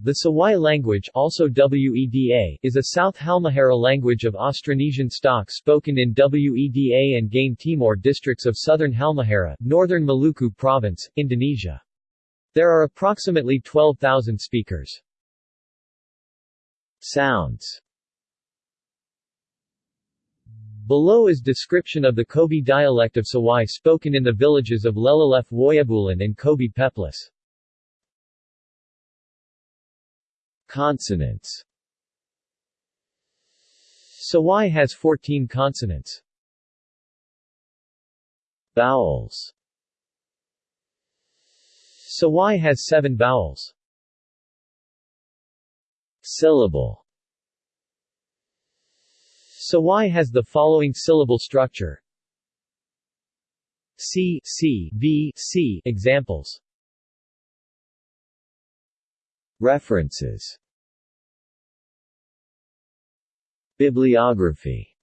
The Sawai language also WEDA, is a South Halmahera language of Austronesian stock spoken in WEDA and Gane Timur districts of southern Halmahera, northern Maluku province, Indonesia. There are approximately 12,000 speakers. Sounds Below is description of the Kobe dialect of Sawai spoken in the villages of Lelalef Woyabulan and Kobe Peplis. Consonants. Sawai has 14 consonants. Vowels. Sawai has 7 vowels. Syllable. Sawai has the following syllable structure. C, C, V, C examples References. Bibliography